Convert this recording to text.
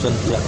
真的